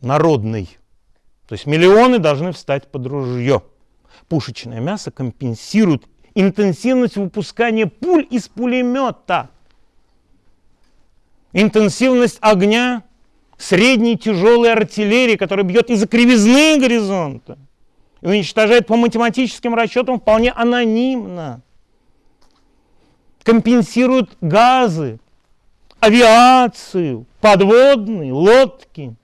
народной. То есть миллионы должны встать под ружье. Пушечное мясо компенсирует интенсивность выпускания пуль из пулемета. Интенсивность огня средней тяжелой артиллерии, которая бьет из-за кривизны горизонта и уничтожает по математическим расчетам вполне анонимно компенсируют газы, авиацию, подводные, лодки.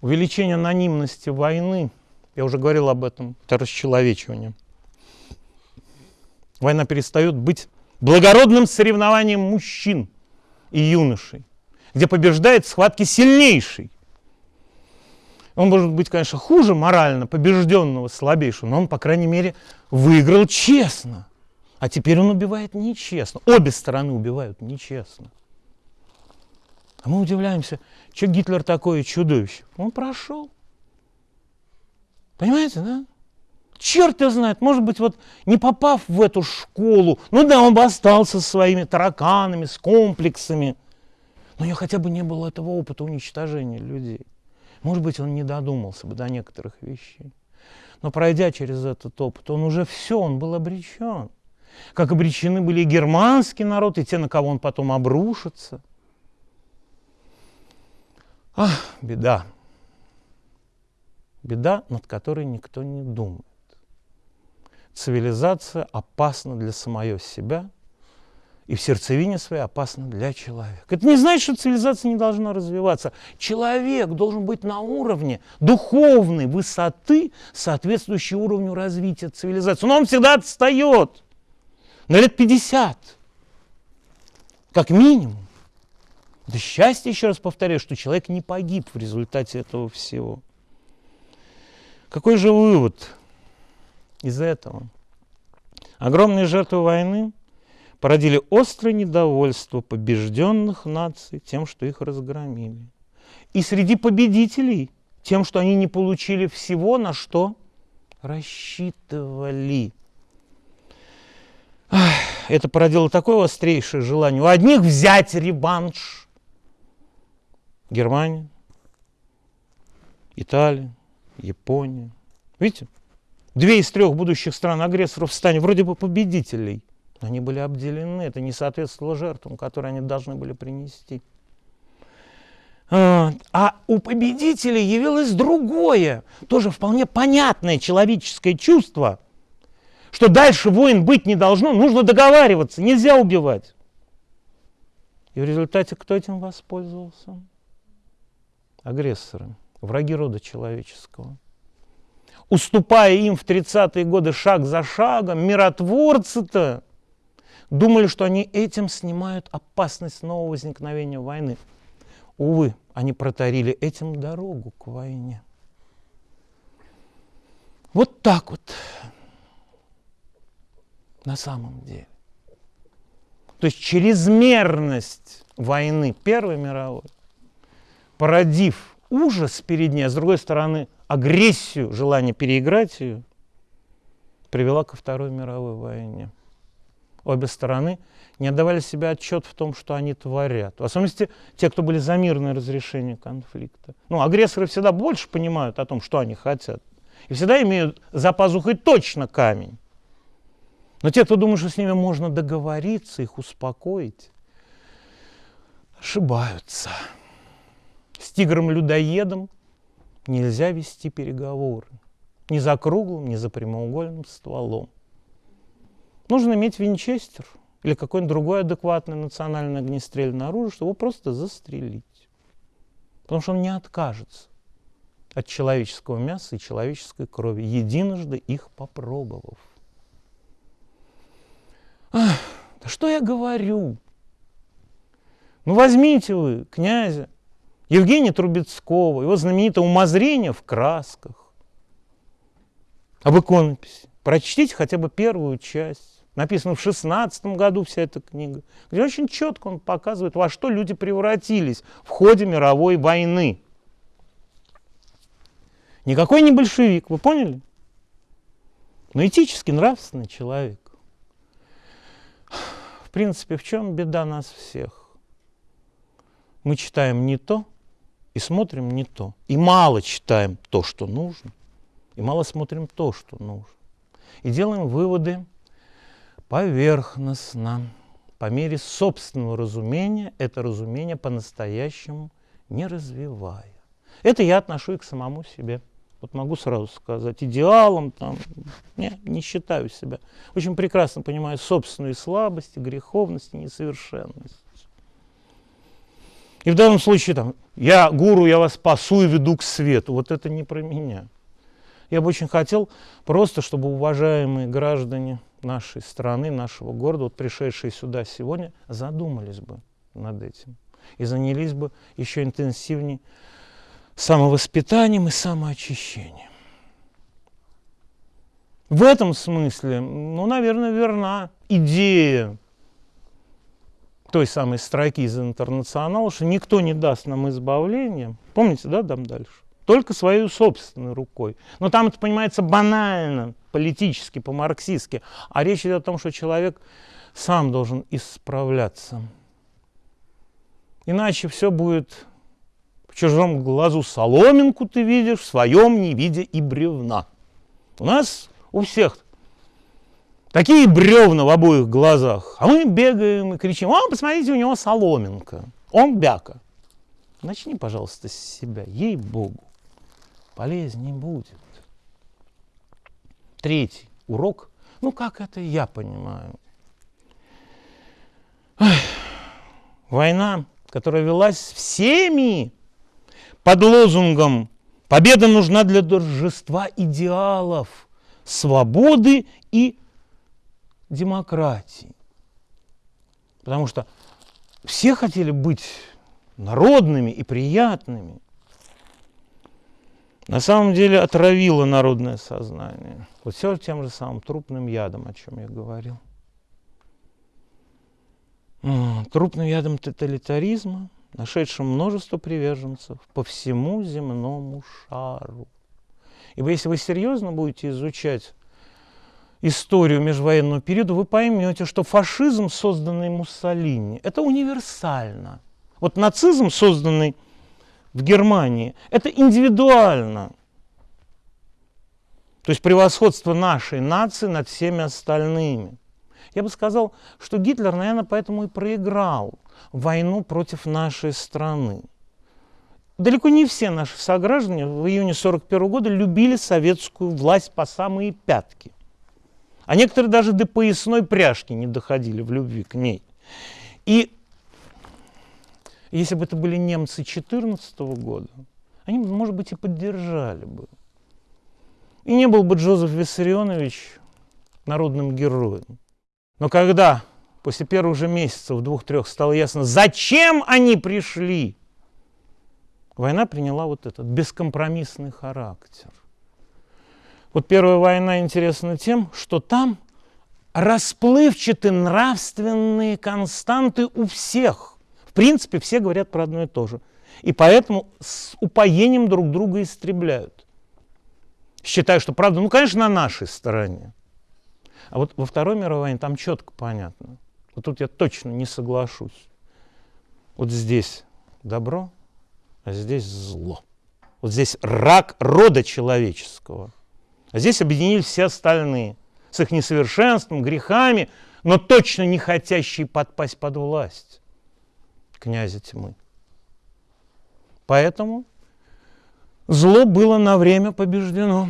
Увеличение анонимности войны, я уже говорил об этом, это расчеловечивание. Война перестает быть благородным соревнованием мужчин и юношей, где побеждает схватки сильнейший. Он может быть, конечно, хуже морально побежденного, слабейшего, но он, по крайней мере, выиграл честно. А теперь он убивает нечестно. Обе стороны убивают нечестно. А мы удивляемся, что Гитлер такое чудовище. Он прошел. Понимаете, да? Черт его знает, может быть, вот не попав в эту школу, ну да, он бы остался со своими тараканами, с комплексами, но у него хотя бы не было этого опыта уничтожения людей. Может быть, он не додумался бы до некоторых вещей. Но пройдя через этот опыт, он уже все, он был обречен. Как обречены были и германский народ, и те, на кого он потом обрушится. Ах, беда. Беда, над которой никто не думает. Цивилизация опасна для самого себя и в сердцевине своей опасна для человека. Это не значит, что цивилизация не должна развиваться. Человек должен быть на уровне духовной высоты, соответствующей уровню развития цивилизации. Но он всегда отстает на лет 50, как минимум. Да счастье, еще раз повторяю, что человек не погиб в результате этого всего. Какой же вывод из этого? Огромные жертвы войны породили острое недовольство побежденных наций тем, что их разгромили. И среди победителей тем, что они не получили всего, на что рассчитывали. Это породило такое острейшее желание у одних взять реванш. Германия, Италия, Япония. Видите? Две из трех будущих стран-агрессоров в вроде бы победителей. Но они были обделены, это не соответствовало жертвам, которые они должны были принести. А, а у победителей явилось другое, тоже вполне понятное человеческое чувство, что дальше войн быть не должно, нужно договариваться, нельзя убивать. И в результате кто этим воспользовался? Агрессоры, враги рода человеческого уступая им в 30-е годы шаг за шагом, миротворцы-то думали, что они этим снимают опасность нового возникновения войны. Увы, они протарили этим дорогу к войне. Вот так вот на самом деле. То есть чрезмерность войны Первой мировой, породив ужас перед ней, а с другой стороны агрессию, желание переиграть ее, привела ко Второй мировой войне. Обе стороны не отдавали себе отчет в том, что они творят. В особенности те, кто были за мирное разрешение конфликта. Ну, агрессоры всегда больше понимают о том, что они хотят. И всегда имеют за пазухой точно камень. Но те, кто думает, что с ними можно договориться, их успокоить, ошибаются. С тигром-людоедом нельзя вести переговоры. Ни за круглым, ни за прямоугольным стволом. Нужно иметь винчестер или какое-нибудь другое адекватное национальное огнестрельное оружие, чтобы его просто застрелить. Потому что он не откажется от человеческого мяса и человеческой крови, единожды их попробовав. Ах, да что я говорю? Ну возьмите вы князя Евгения Трубецкого, его знаменитое «Умозрение в красках», об иконописи. Прочтите хотя бы первую часть. Написано в 16 году вся эта книга, где очень четко он показывает, во что люди превратились в ходе мировой войны. Никакой не большевик, вы поняли? Но этически нравственный человек. В принципе, в чем беда нас всех? Мы читаем не то, и смотрим не то. И мало читаем то, что нужно, и мало смотрим то, что нужно. И делаем выводы поверхностно, по мере собственного разумения, это разумение по-настоящему не развивая. Это я отношу и к самому себе. Вот могу сразу сказать, идеалом там, не, не считаю себя. Очень прекрасно понимаю собственную слабость, греховность и несовершенность. И в данном случае там, я гуру, я вас спасу и веду к свету. Вот это не про меня. Я бы очень хотел просто, чтобы уважаемые граждане нашей страны, нашего города, вот пришедшие сюда сегодня, задумались бы над этим и занялись бы еще интенсивнее самовоспитанием и самоочищением. В этом смысле, ну, наверное, верна идея той самой строки из интернационала, что никто не даст нам избавления. Помните, да, там дальше? Только своей собственной рукой. Но там это понимается банально, политически, по-марксистски. А речь идет о том, что человек сам должен исправляться. Иначе все будет в чужом глазу соломинку ты видишь, в своем не видя и бревна. У нас у всех такие бревна в обоих глазах, а мы бегаем и кричим, о, посмотрите, у него соломинка, он бяка. Начни, пожалуйста, с себя, ей-богу, полезнее будет. Третий урок, ну как это я понимаю. Эх, война которая велась всеми под лозунгом «Победа нужна для торжества идеалов, свободы и демократии». Потому что все хотели быть народными и приятными. На самом деле отравило народное сознание. Вот все тем же самым трупным ядом, о чем я говорил трупным ядом тоталитаризма, нашедшим множество приверженцев по всему земному шару. Ибо если вы серьезно будете изучать историю межвоенного периода, вы поймете, что фашизм, созданный Муссолини, это универсально. Вот нацизм, созданный в Германии, это индивидуально. То есть превосходство нашей нации над всеми остальными – я бы сказал, что Гитлер, наверное, поэтому и проиграл войну против нашей страны. Далеко не все наши сограждане в июне 1941 года любили советскую власть по самые пятки. А некоторые даже до поясной пряжки не доходили в любви к ней. И если бы это были немцы 2014 года, они, может быть, и поддержали бы. И не был бы Джозеф Виссарионович народным героем. Но когда после первых же месяцев, двух-трех, стало ясно, зачем они пришли, война приняла вот этот бескомпромиссный характер. Вот первая война интересна тем, что там расплывчаты нравственные константы у всех. В принципе, все говорят про одно и то же. И поэтому с упоением друг друга истребляют. Считаю, что правда, ну, конечно, на нашей стороне. А вот во Второй мировой войне там четко понятно. Вот тут я точно не соглашусь. Вот здесь добро, а здесь зло. Вот здесь рак рода человеческого. А здесь объединились все остальные с их несовершенством, грехами, но точно не хотящие подпасть под власть князя тьмы. Поэтому зло было на время побеждено.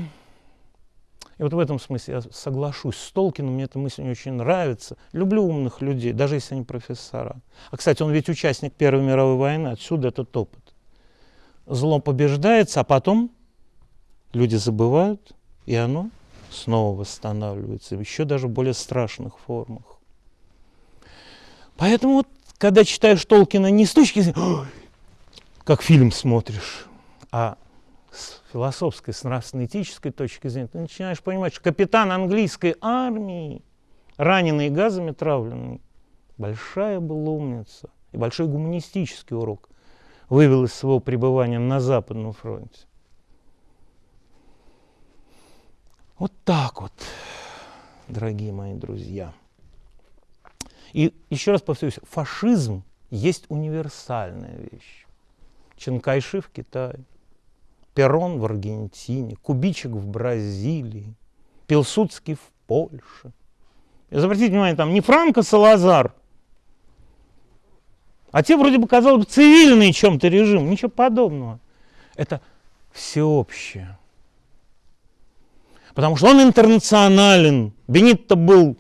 И вот в этом смысле я соглашусь с Толкином, мне эта мысль не очень нравится. Люблю умных людей, даже если они профессора. А, кстати, он ведь участник Первой мировой войны, отсюда этот опыт. Зло побеждается, а потом люди забывают, и оно снова восстанавливается, еще даже в более страшных формах. Поэтому вот, когда читаешь Толкина не с точки зрения, как фильм смотришь, а с философской, с нравственно-этической точки зрения, ты начинаешь понимать, что капитан английской армии, раненый газами травленный, большая была умница и большой гуманистический урок вывел из своего пребывания на Западном фронте. Вот так вот, дорогие мои друзья. И еще раз повторюсь, фашизм есть универсальная вещь. Чанкайши в Китае, Перрон в Аргентине, Кубичек в Бразилии, Пилсудский в Польше. И обратите внимание, там не Франко Салазар, а те вроде бы, казалось бы, цивильный чем-то режим, ничего подобного. Это всеобщее. Потому что он интернационален. Бенитто был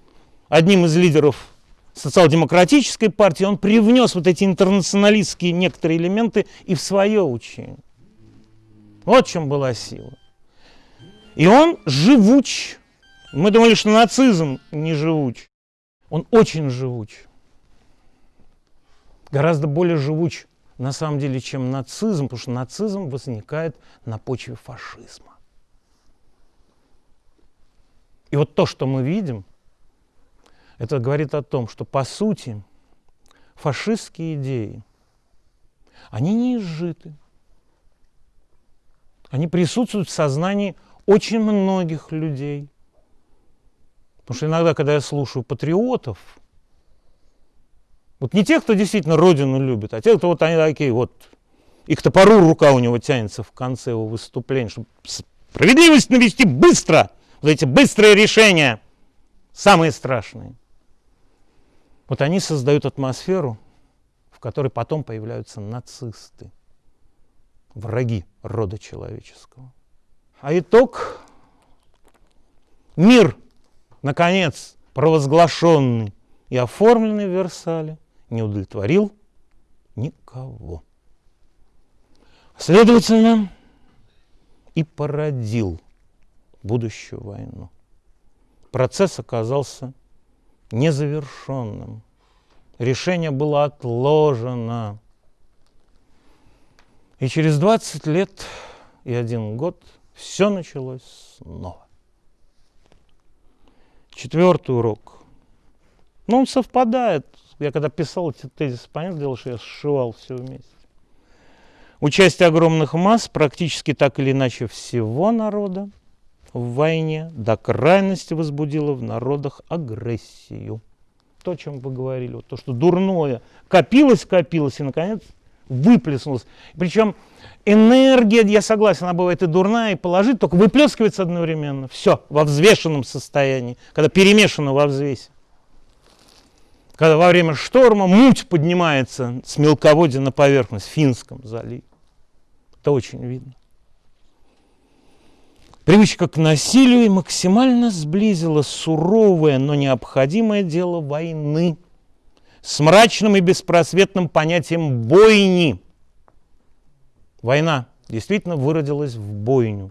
одним из лидеров социал-демократической партии, он привнес вот эти интернационалистские некоторые элементы и в свое учение. Вот в чем была сила. И он живуч. Мы думали, что нацизм не живуч. Он очень живуч. Гораздо более живуч на самом деле, чем нацизм, потому что нацизм возникает на почве фашизма. И вот то, что мы видим, это говорит о том, что по сути фашистские идеи, они не изжиты. Они присутствуют в сознании очень многих людей. Потому что иногда, когда я слушаю патриотов, вот не тех, кто действительно Родину любит, а тех, кто вот они такие вот, и к топору рука у него тянется в конце его выступления, чтобы справедливость навести быстро, вот эти быстрые решения, самые страшные. Вот они создают атмосферу, в которой потом появляются нацисты, враги рода человеческого. А итог – мир, наконец, провозглашенный и оформленный в Версале, не удовлетворил никого. Следовательно, и породил будущую войну. Процесс оказался незавершенным. Решение было отложено. И через 20 лет и один год все началось снова. Четвертый урок. Ну, он совпадает. Я когда писал эти тезисы, понятное дело, что я сшивал все вместе. Участие огромных масс, практически так или иначе всего народа, в войне до крайности возбудило в народах агрессию. То, о чем вы говорили, вот то, что дурное копилось, копилось и, наконец, выплеснулось. Причем энергия, я согласен, она бывает и дурная, и положить, только выплескивается одновременно. Все, во взвешенном состоянии, когда перемешано во взвесе. Когда во время шторма муть поднимается с мелководья на поверхность в Финском заливе. Это очень видно. Привычка к насилию максимально сблизила суровое, но необходимое дело войны с мрачным и беспросветным понятием бойни. Война действительно выродилась в бойню.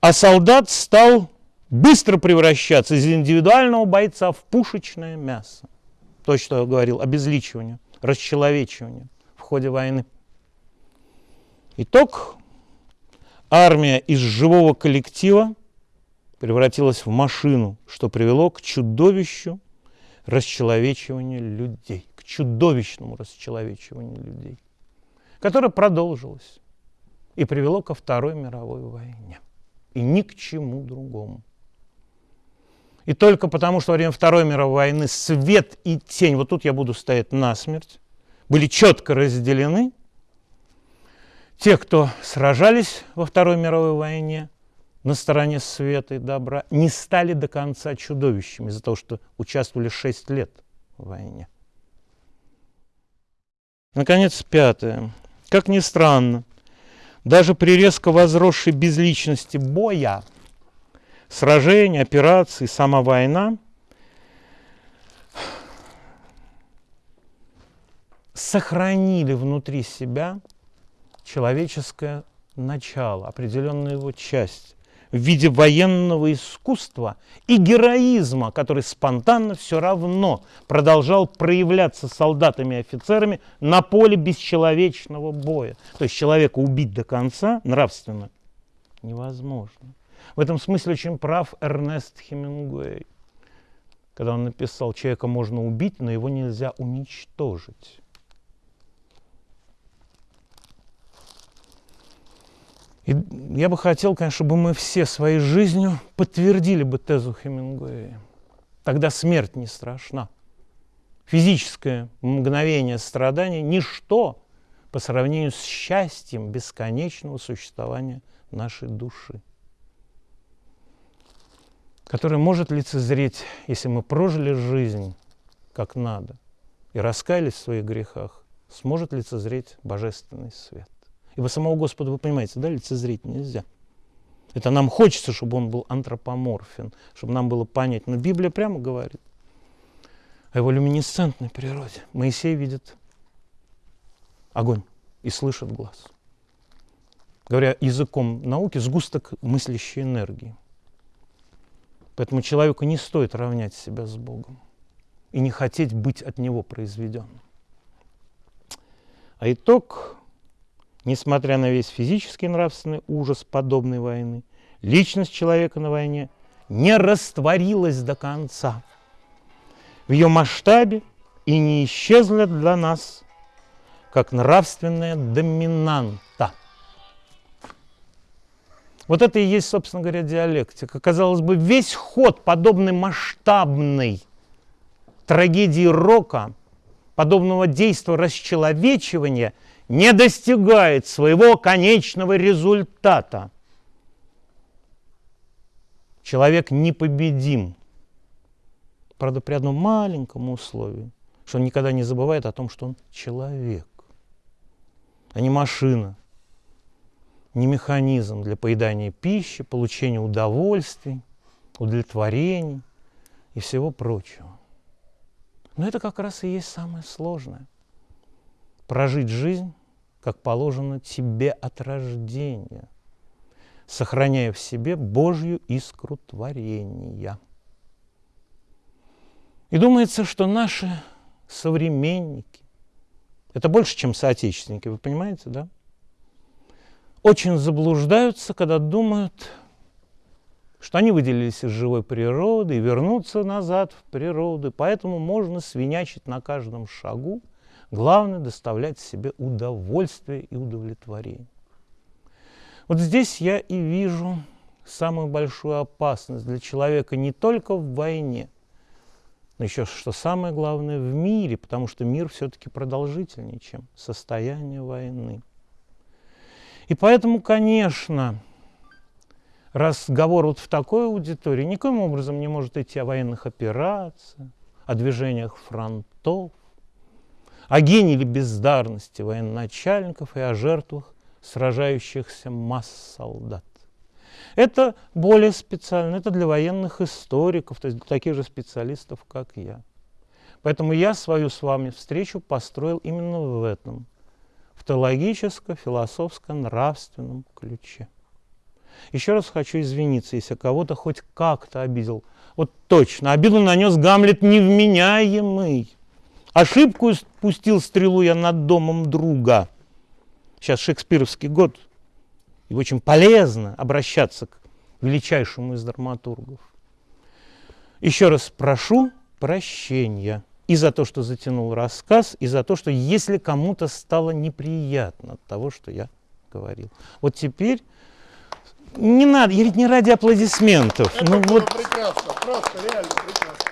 А солдат стал быстро превращаться из индивидуального бойца в пушечное мясо. То, что я говорил, обезличивание, расчеловечивание в ходе войны. Итог армия из живого коллектива превратилась в машину, что привело к чудовищу расчеловечивания людей, к чудовищному расчеловечиванию людей, которое продолжилось и привело ко Второй мировой войне. И ни к чему другому. И только потому, что во время Второй мировой войны свет и тень, вот тут я буду стоять насмерть, были четко разделены – те, кто сражались во Второй мировой войне на стороне света и добра, не стали до конца чудовищами из-за того, что участвовали 6 лет в войне. Наконец, пятое. Как ни странно, даже при резко возросшей безличности боя, сражения, операций, сама война сохранили внутри себя человеческое начало, определенную его часть в виде военного искусства и героизма, который спонтанно все равно продолжал проявляться солдатами и офицерами на поле бесчеловечного боя. То есть человека убить до конца нравственно невозможно. В этом смысле очень прав Эрнест Хемингуэй, когда он написал, человека можно убить, но его нельзя уничтожить. И я бы хотел, конечно, чтобы мы все своей жизнью подтвердили бы тезу Хемингуэя. Тогда смерть не страшна. Физическое мгновение страдания – ничто по сравнению с счастьем бесконечного существования нашей души, которое может лицезреть, если мы прожили жизнь как надо и раскаялись в своих грехах, сможет лицезреть божественный свет. Ибо самого Господа, вы понимаете, да, лицезреть нельзя. Это нам хочется, чтобы он был антропоморфен, чтобы нам было понять. Но Библия прямо говорит о его люминесцентной природе. Моисей видит огонь и слышит глаз. Говоря языком науки, сгусток мыслящей энергии. Поэтому человеку не стоит равнять себя с Богом и не хотеть быть от Него произведенным. А итог Несмотря на весь физический и нравственный ужас подобной войны, личность человека на войне не растворилась до конца. В ее масштабе и не исчезли для нас, как нравственная доминанта. Вот это и есть, собственно говоря, диалектика. Казалось бы, весь ход подобной масштабной трагедии рока, подобного действия расчеловечивания не достигает своего конечного результата. Человек непобедим. Правда, при одном маленьком условии, что он никогда не забывает о том, что он человек, а не машина, не механизм для поедания пищи, получения удовольствий, удовлетворений и всего прочего. Но это как раз и есть самое сложное. Прожить жизнь, как положено тебе от рождения, сохраняя в себе Божью искру творения. И думается, что наши современники, это больше, чем соотечественники, вы понимаете, да? очень заблуждаются, когда думают, что они выделились из живой природы и вернутся назад в природу. Поэтому можно свинячить на каждом шагу. Главное – доставлять себе удовольствие и удовлетворение. Вот здесь я и вижу самую большую опасность для человека не только в войне, но еще, что самое главное, в мире, потому что мир все-таки продолжительнее, чем состояние войны. И поэтому, конечно, разговор вот в такой аудитории никоим образом не может идти о военных операциях, о движениях фронтов, о гении бездарности военачальников и о жертвах сражающихся масс солдат. Это более специально, это для военных историков, то есть для таких же специалистов, как я. Поэтому я свою с вами встречу построил именно в этом в теологическо-философско-нравственном ключе. Еще раз хочу извиниться, если кого-то хоть как-то обидел. Вот точно, обиду нанес Гамлет невменяемый. Ошибку спустил стрелу я над домом друга. Сейчас шекспировский год, и очень полезно обращаться к величайшему из драматургов. Еще раз прошу прощения и за то, что затянул рассказ, и за то, что если кому-то стало неприятно от того, что я говорил. Вот теперь не надо, я ведь не ради аплодисментов. Это ну, было вот... прекрасно, просто реально прекрасно.